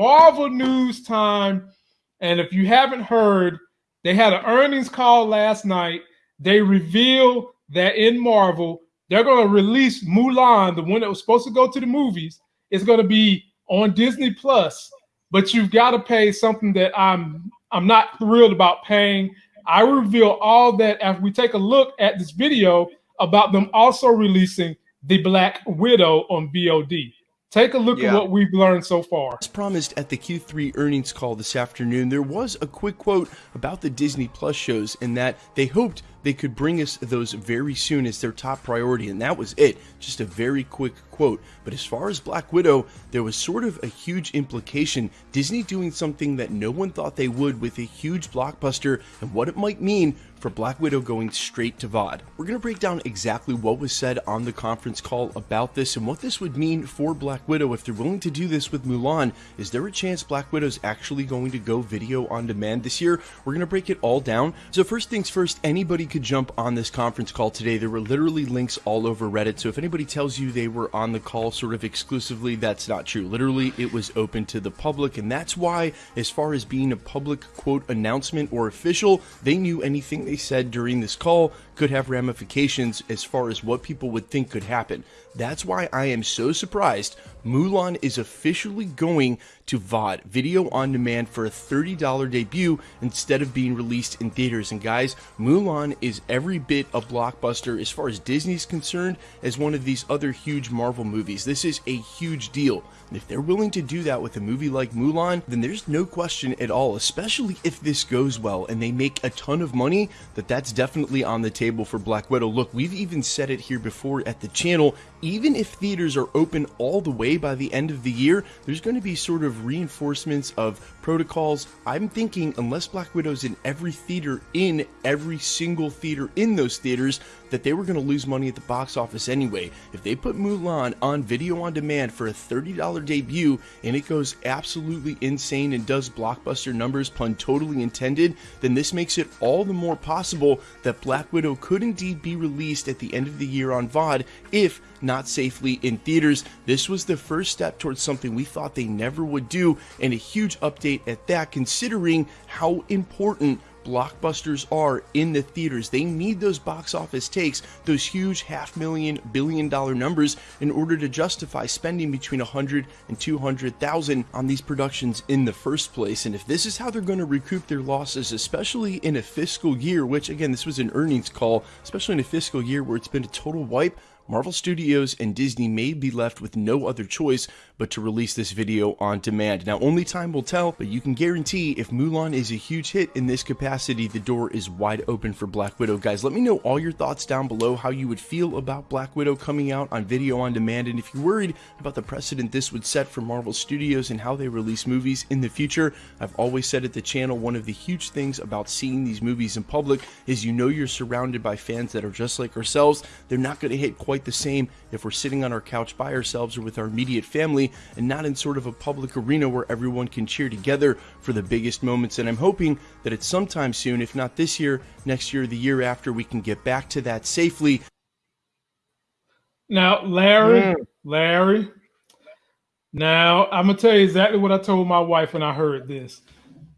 Marvel news time. And if you haven't heard, they had an earnings call last night. They revealed that in Marvel, they're going to release Mulan, the one that was supposed to go to the movies. It's going to be on Disney Plus, but you've got to pay something that I'm I'm not thrilled about paying. I reveal all that after we take a look at this video about them also releasing the Black Widow on VOD. Take a look yeah. at what we've learned so far. As promised at the Q3 earnings call this afternoon, there was a quick quote about the Disney Plus shows in that they hoped they could bring us those very soon as their top priority, and that was it. Just a very quick quote. But as far as Black Widow, there was sort of a huge implication. Disney doing something that no one thought they would with a huge blockbuster and what it might mean for Black Widow going straight to VOD. We're going to break down exactly what was said on the conference call about this and what this would mean for Black Widow if they're willing to do this with Mulan. Is there a chance Black Widow's actually going to go video on demand this year? We're going to break it all down. So first things first, anybody could jump on this conference call today. There were literally links all over Reddit. So if anybody tells you they were on the call sort of exclusively, that's not true. Literally, it was open to the public. And that's why, as far as being a public quote announcement or official, they knew anything they said during this call could have ramifications as far as what people would think could happen. That's why I am so surprised Mulan is officially going to VOD, video on demand for a $30 debut instead of being released in theaters. And guys, Mulan is every bit a blockbuster as far as Disney's concerned as one of these other huge Marvel movies. This is a huge deal. And if they're willing to do that with a movie like Mulan, then there's no question at all, especially if this goes well and they make a ton of money, that that's definitely on the table for Black Widow. Look, we've even said it here before at the channel, even if theaters are open all the way by the end of the year, there's going to be sort of reinforcements of protocols. I'm thinking unless Black Widow's in every theater in every single theater in those theaters, that they were going to lose money at the box office anyway. If they put Mulan on video on demand for a $30 debut and it goes absolutely insane and does blockbuster numbers, pun totally intended, then this makes it all the more possible that Black Widow could indeed be released at the end of the year on VOD if not safely in theaters. This was the first step towards something we thought they never would do, and a huge update at that, considering how important blockbusters are in the theaters. They need those box office takes, those huge half million, billion dollar numbers in order to justify spending between 100 and 200,000 on these productions in the first place. And if this is how they're going to recoup their losses, especially in a fiscal year, which again, this was an earnings call, especially in a fiscal year where it's been a total wipe, Marvel Studios and Disney may be left with no other choice but to release this video on demand. Now, only time will tell, but you can guarantee if Mulan is a huge hit in this capacity, the door is wide open for Black Widow. Guys, let me know all your thoughts down below, how you would feel about Black Widow coming out on video on demand, and if you're worried about the precedent this would set for Marvel Studios and how they release movies in the future, I've always said at the channel, one of the huge things about seeing these movies in public is you know you're surrounded by fans that are just like ourselves. They're not going to hit quite quite the same if we're sitting on our couch by ourselves or with our immediate family and not in sort of a public arena where everyone can cheer together for the biggest moments. And I'm hoping that at some time soon, if not this year, next year, the year after, we can get back to that safely. Now, Larry, mm. Larry, now I'm gonna tell you exactly what I told my wife when I heard this.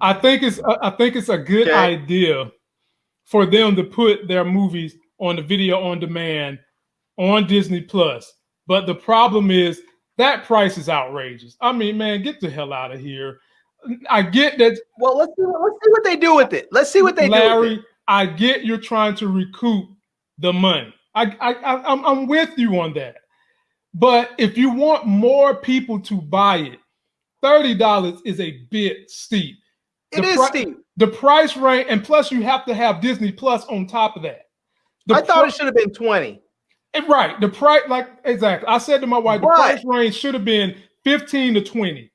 I think it's I think it's a good okay. idea for them to put their movies on the video on demand on Disney Plus. But the problem is that price is outrageous. I mean, man, get the hell out of here. I get that. Well, let's see, let's see what they do with it. Let's see what they Larry, do. Larry, I get you're trying to recoup the money. I, I, I I'm, I'm with you on that. But if you want more people to buy it, thirty dollars is a bit steep. It the is steep. The price range, and plus you have to have Disney Plus on top of that. The I thought it should have been twenty. Right. The price, like exactly. I said to my wife, the price range should have been 15 to 20.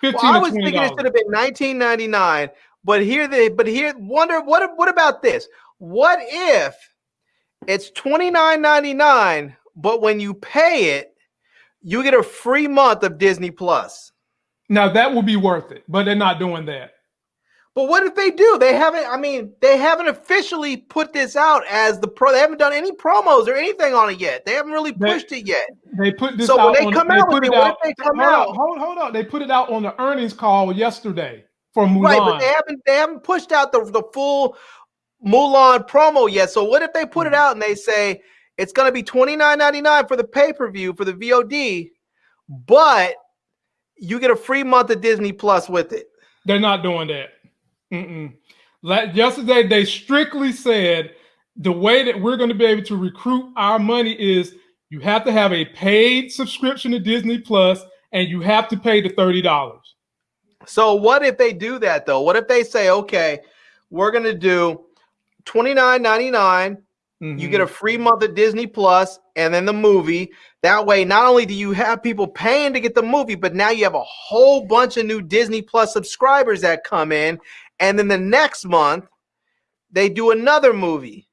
15 well, I was thinking it should have been 1999. But here they but here wonder what what about this? What if it's 29.99, but when you pay it, you get a free month of Disney Plus? Now that would be worth it, but they're not doing that. But what if they do? They haven't. I mean, they haven't officially put this out as the pro. They haven't done any promos or anything on it yet. They haven't really pushed they, it yet. They put this. So out when they on, come they out put with it it, what out, if they come hold out? On, hold, hold on. They put it out on the earnings call yesterday for Mulan. Right, but they haven't. They haven't pushed out the the full Mulan promo yet. So what if they put it Mm-hmm. out and they say it's going to be twenty nine ninety nine for the pay per view for the VOD, but you get a free month of Disney Plus with it. They're not doing that. Mm-mm. Like yesterday, they strictly said the way that we're going to be able to recruit our money is you have to have a paid subscription to Disney Plus and you have to pay the thirty dollars. So what if they do that though? What if they say, okay, we're going to do $29.99 You get a mm-hmm. free month of Disney Plus and then the movie. That way, not only do you have people paying to get the movie, but now you have a whole bunch of new Disney Plus subscribers that come in. And then the next month, they do another movie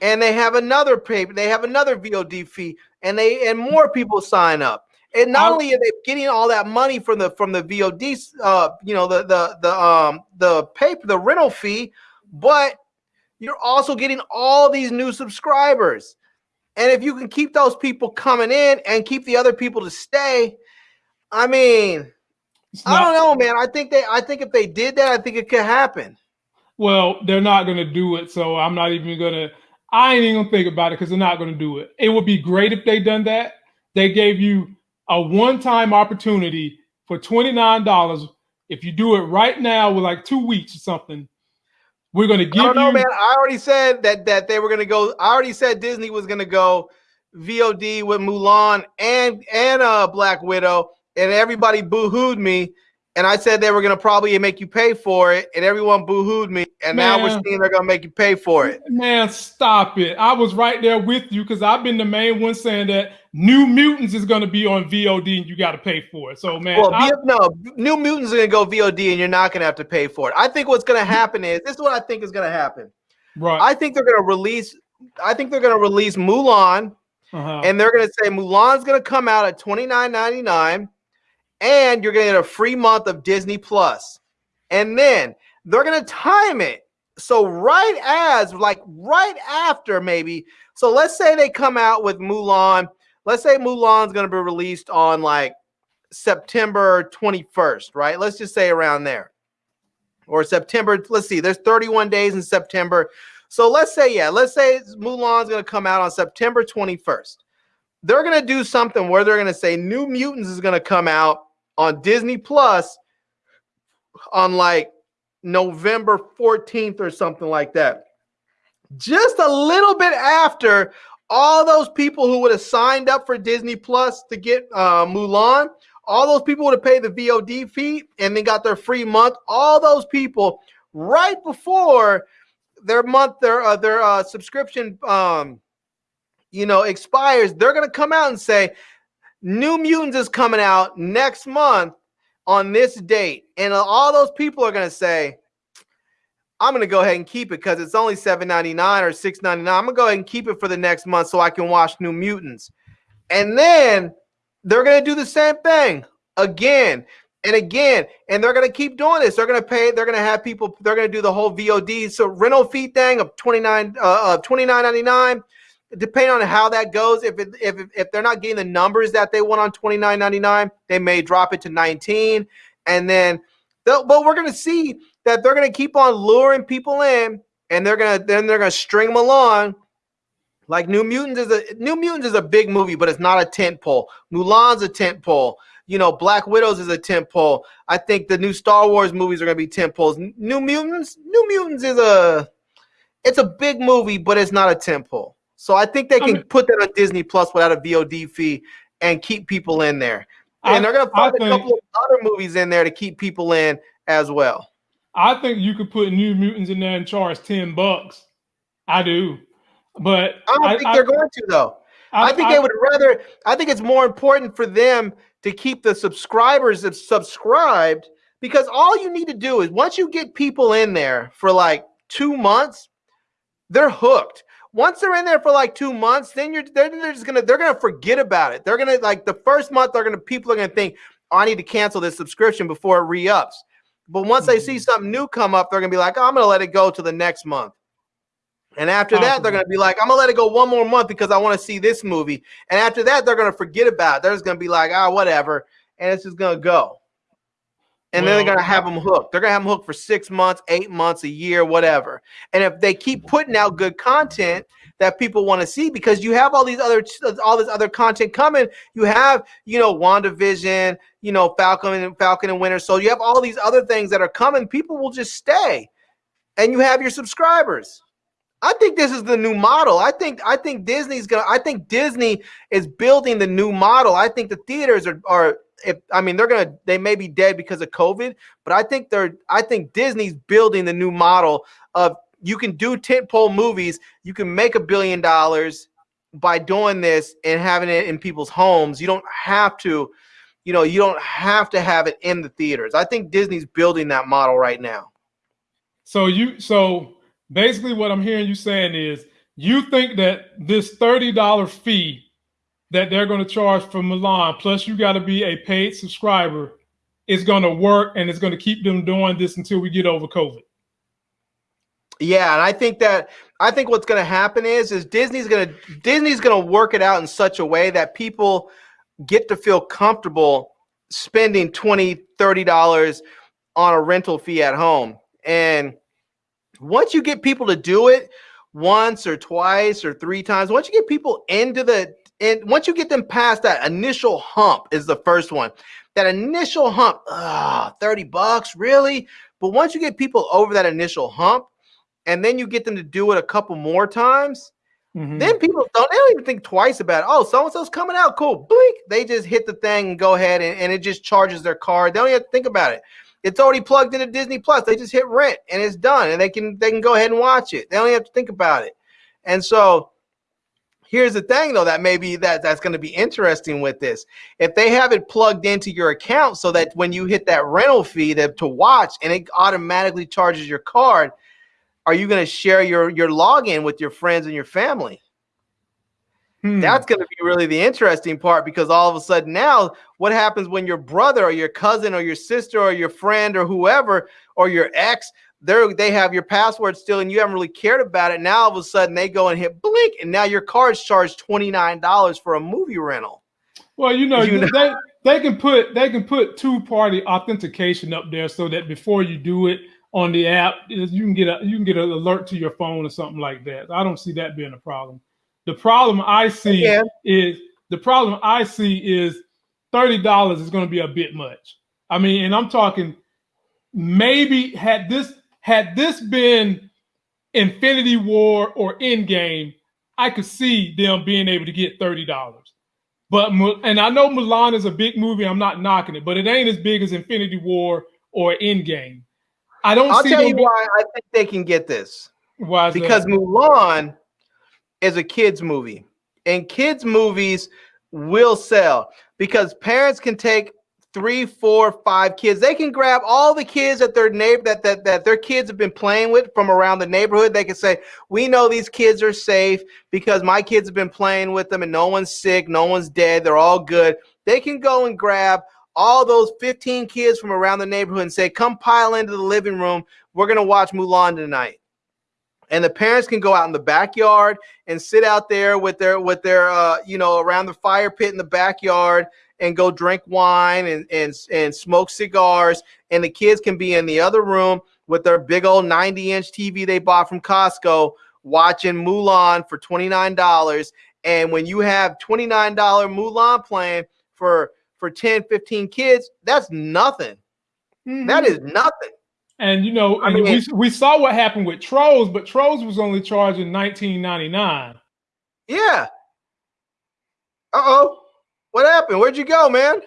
and they have another paper, they have another VOD fee, and they and more people sign up. And not only are they getting all that money from the from the VOD, uh, you know, the the the um the paper, the rental fee, but you're also getting all these new subscribers. And if you can keep those people coming in and keep the other people to stay, I mean, I don't know, man. I think they I think if they did that, I think it could happen. Well, they're not going to do it, so I'm not even going to. I ain't even gonna think about it because they're not going to do it. It would be great if they done that. They gave you a one-time opportunity for twenty nine dollars. If you do it right now with like two weeks or something, we're going to I give don't know, you. man. I already said that that they were gonna go. I already said Disney was gonna go VOD with Mulan and and uh Black Widow, and everybody boo-hooed me. And I said they were gonna probably make you pay for it, and everyone boo-hooed me. And now we're seeing they're gonna make you pay for it. Man, stop it! I was right there with you because I've been the main one saying that New Mutants is going to be on VOD and you got to pay for it. So, man, Well, I- no, New Mutants are gonna go VOD, and you're not gonna have to pay for it. I think what's gonna happen is this is what I think is gonna happen. right? I think they're gonna release. I think they're gonna release Mulan, uh-huh. and they're gonna say Mulan's gonna come out at twenty nine ninety nine, and you're gonna get a free month of Disney Plus, and then they're gonna time it so right as like right after maybe. So let's say they come out with Mulan. Let's say Mulan's gonna be released on like September twenty first, right? Let's just say around there, or September. Let's see. There's 31 days in September. So let's say, yeah, let's say Mulan's going to come out on September 21st. They're going to do something where they're going to say New Mutants is going to come out on Disney Plus on like November 14th or something like that. Just a little bit after all those people who would have signed up for Disney Plus to get uh, Mulan, all those people would have paid the VOD fee and they got their free month. All those people right before their month their uh, their uh, subscription um you know expires they're going to come out and say new mutants is coming out next month on this date and all those people are going to say i'm going to go ahead and keep it because it's only $7.99 or $6.99. i'm going to go ahead and keep it for the next month so i can watch new mutants and then they're going to do the same thing again and again, and they're going to keep doing this. They're going to pay. They're going to have people. They're going to do the whole VOD so rental fee thing of twenty nine uh, of. Depending on how that goes, if it, if if they're not getting the numbers that they want on twenty nine ninety nine, they may drop it to nineteen, and then. But we're going to see that they're going to keep on luring people in, and they're to then they're to string them along. Like New Mutants is a New Mutants is a big movie, but it's not a tent pole. Mulan's a tent pole you know, Black Widows is a tent pole. I think the new Star Wars movies are going to be tent poles. New Mutants, New Mutants is a, it's a big movie, but it's not a tent pole. So I think they can I mean- put that on Disney Plus without a VOD fee and keep people in there. And I- they're going to I find a couple of other movies in there to keep people in as well. I think you could put New Mutants in there and charge ten bucks. I do, but I don't think they're going to though. I, think they would rather. I think it's more important for them to keep the subscribers of- subscribed because all you need to do is once you get people in there for like two months, they're hooked. Once they're in there for like two months, then you're they're, they're just gonna they're gonna forget about it. They're gonna like the first month they're gonna people are gonna think, oh, I need to cancel this subscription before it re-ups. But once they see Mhm. something new come up, they're gonna be like, oh, I'm gonna let it go to the next month. And after that, they're gonna be like, I'm gonna let it go one more month because I want to see this movie. And after that, they're gonna forget about it. They're just gonna be like, ah, whatever, and it's just gonna go. And then they're gonna have them hooked. They're gonna have them hooked for six months, eight months, a year, whatever. And if they keep putting out good content that people want to see, because you have all these other all this other content coming, you have you know WandaVision, you know Falcon and Falcon and Winter Soldier. You have all these other things that are coming. People will just stay, and you have your subscribers. I think this is the new model. I think I think Disney's gonna. I think Disney is building the new model. I think the theaters are are. If I mean they're gonna, they may be dead because of COVID, but I think they're. I think Disney's building the new model of you can do tentpole movies. You can make a billion dollars by doing this and having it in people's homes. You don't have to, you know, you don't have to have it in the theaters. I think Disney's building that model right now. So you so basically what I'm hearing you saying is you think that this thirty dollar fee that they're going to charge for Mulan, plus you got to be a paid subscriber, is going to work and it's going to keep them doing this until we get over COVID. Yeah, and I think that I think what's going to happen is is Disney's going to Disney's going to work it out in such a way that people get to feel comfortable spending 20 30 dollars on a rental fee at home. And once you get people to do it once or twice or three times, once you get people into the and once you get them past that initial hump is the first one. That initial hump, ah, 30 bucks, really? But once you get people over that initial hump, and then you get them to do it a couple more times, Mhm. then people don't they don't even think twice about it. Oh, so and so's coming out, cool. Blink. They just hit the thing and go ahead and, and it just charges their card. They don't even have to think about it. It's already plugged into Disney Plus. They just hit rent and it's done. And they can they can go ahead and watch it. They don't even have to think about it. And so here's the thing though that maybe that that's going to be interesting with this if they have it plugged into your account so that when you hit that rental fee that to watch and it automatically charges your card are you going to share your your login with your friends and your family Hmm. that's going to be really the interesting part because all of a sudden now what happens when your brother or your cousin or your sister or your friend or whoever or your ex they they have your password still and you haven't really cared about it now all of a sudden they go and hit blink and now your card's charged $29 for a movie rental Well, you know, You know- they they can put they can put two party authentication up there so that before you do it on the app, you can get a you can get an alert to your phone or something like that. I don't see that being a problem. The problem I see Yeah. is the problem I see is thirty dollars is going to be a bit much. I mean, and I'm talking maybe had this had this been Infinity War or Endgame, I could see them being able to get thirty dollars. But and I know Mulan is a big movie. I'm not knocking it, but it ain't as big as Infinity War or Endgame. I don't i'll see tell you why i think they can get this why is that? because Mulan is a kids movie, and kids movies will sell because parents can take three, four, five kids. They can grab all the kids that their neighbor that, that that their kids have been playing with from around the neighborhood. They can say, "We know these kids are safe because my kids have been playing with them, and no one's sick, no one's dead. They're all good." They can go and grab all those 15 kids from around the neighborhood and say, "Come pile into the living room. We're gonna watch Mulan tonight." and the parents can go out in the backyard and sit out there with their with their uh, you know around the fire pit in the backyard and go drink wine and and and smoke cigars and the kids can be in the other room with their big old 90 inch TV they bought from Costco watching Mulan for $29 and when you have $29 Mulan playing for for 10 15 kids that's nothing Mhm. that is nothing And you know, I mean- we we saw what happened with Trolls, but Trolls was only charging 19.99. Yeah. Uh oh. What happened? Where'd you go, man?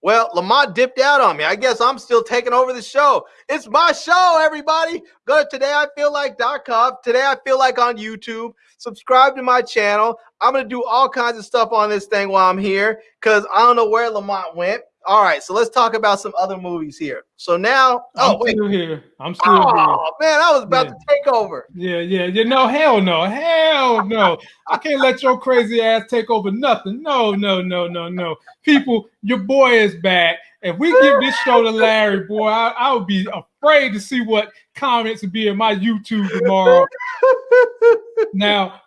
Well, Lamont dipped out on me. I guess I'm still taking over the show. It's my show, everybody. Go to todayifeellike.com. Today I feel like on YouTube. Subscribe to my channel. I'm gonna do all kinds of stuff on this thing while I'm here because I don't know where Lamont went. All right, so let's talk about some other movies here. So now, oh I'm wait, still here. I'm still oh man, I was about Yeah. to take over. Yeah, yeah, yeah. No, hell no, hell no. I can't let your crazy ass take over nothing. No, no, no, no, no. People, your boy is back. If we give this show to Larry, boy, I, I would be afraid to see what comments would be in my YouTube tomorrow. Now,